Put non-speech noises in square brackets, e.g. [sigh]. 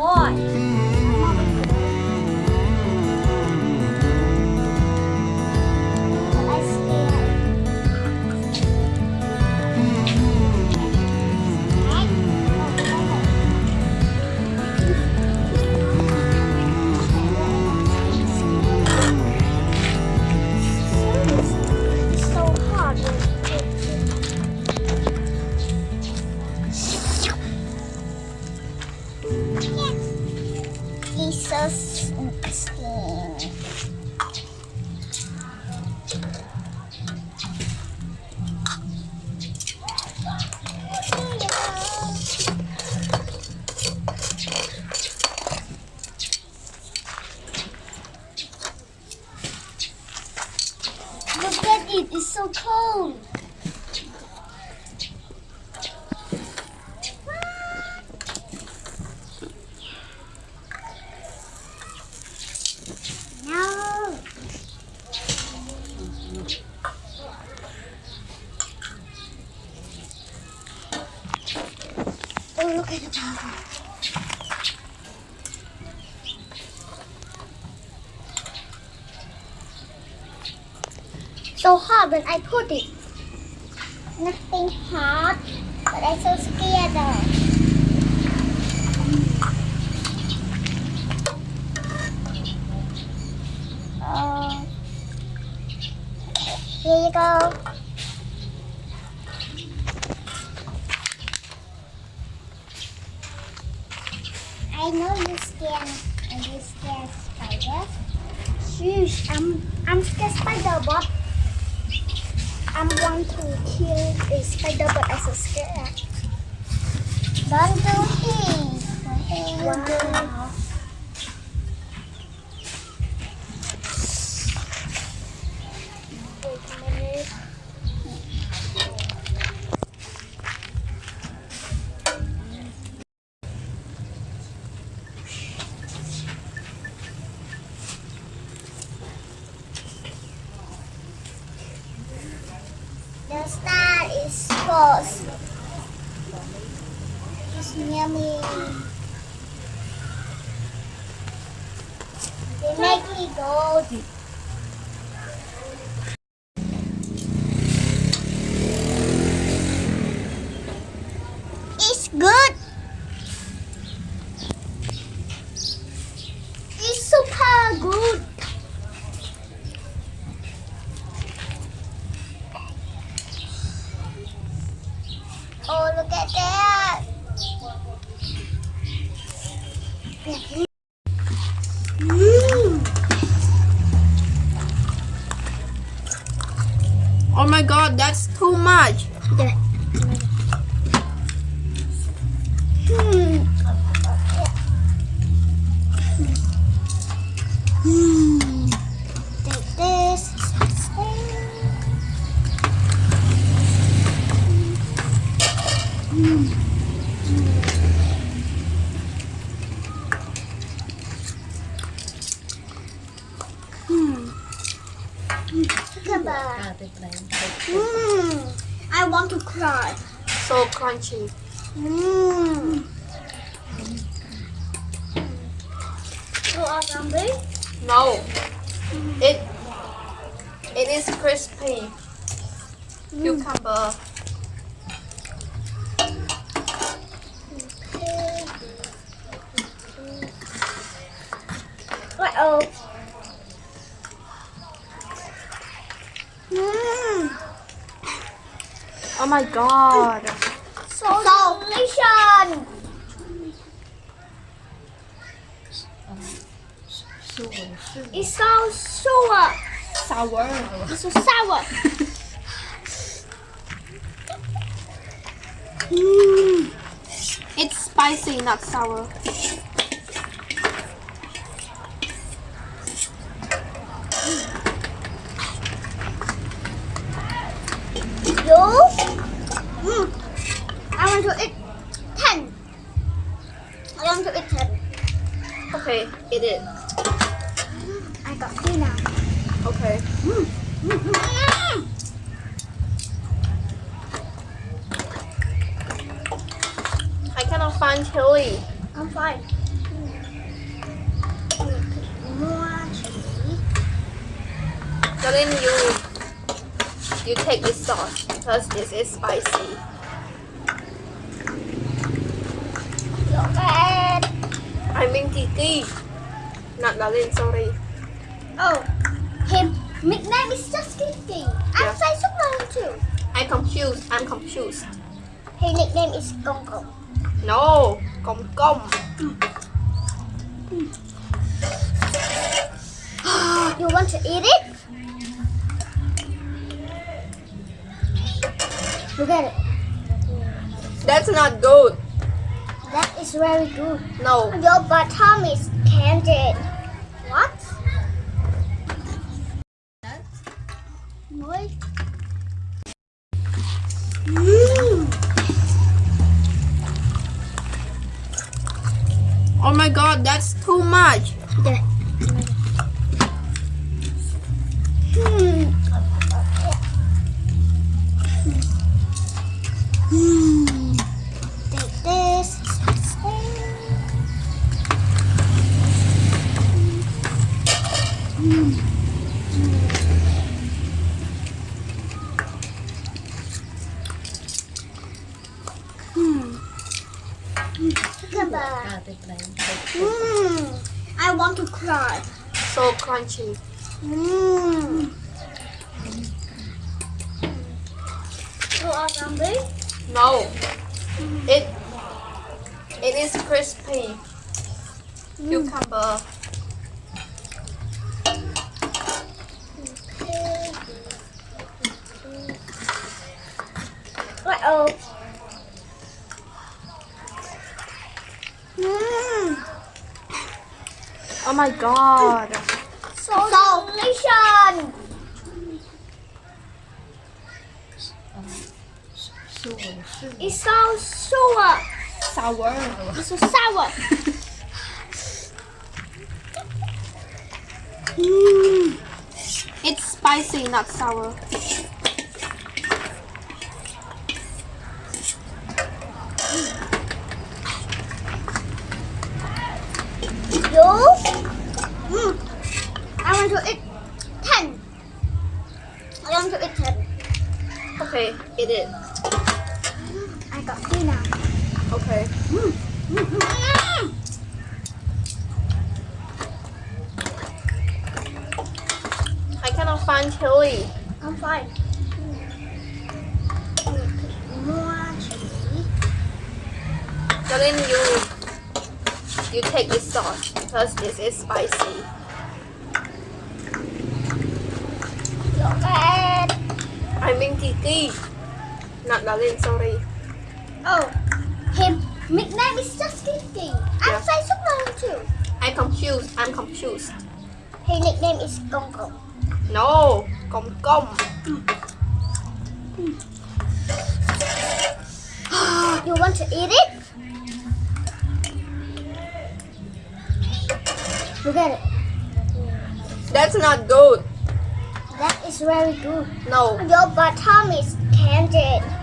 boy. No. Oh, look at the puzzle. So hard when I put it. Nothing hard, but I'm so scared though. I'm scared spiderbot. I'm going to kill the spiderbot as a scare. Don't do it. Wow. wow. yummy. They make me gold. Oh my god, that's too much. Hmm. Hmm. Hmm. Crunchy. Mmm. You are hungry? No. It it is crispy. Cucumber. What oh? Mmm. Oh my god. So delicious. สู้สู้ It's so sour. Sour. It's so sour. Mmm. [laughs] It's spicy, not sour. You? Mm. I want to eat ten. I want to eat ten. Okay, eat it. I got three now. Okay. Mm. I cannot find chili. I'm fine. More chili. You you take this sauce because this is spicy. Look at. I mean Kiki. Not Darling, sorry. Oh, him nickname is just Kiki. I'm Yeah. say Superman too. I'm confused. I'm confused. His nickname is Gong Gong. No, Gong Gong. [gasps] You want to eat it? Look at it. That's not good. That is very good. No. Your bottom is candied. What? What? Mmm. Oh my god, that's too much. Hmm. Mmm. You are hungry? No. It it is crispy. Cucumber. What oh? Mmm. Oh my god. So, delicious. สู้สู้ It's so sour. Sour. It's so sour. Mmm. [laughs] It's spicy, not sour. You? Mm. I want to eat ten. I want to eat ten. Okay, eat it. I got three now. Okay. Mm. I find chili. I'm fine. More chili. You you take this sauce because this is spicy. At. I mean Kiki. Not Darling, sorry. Oh, him nickname is just Kiki. I'm Yeah. say Superman too. I'm confused. I'm confused. His nickname is Gong Gong. No, Gong Gong. [gasps] You want to eat it? Look at it. That's not good. That is very good. No. Your bottom is candied.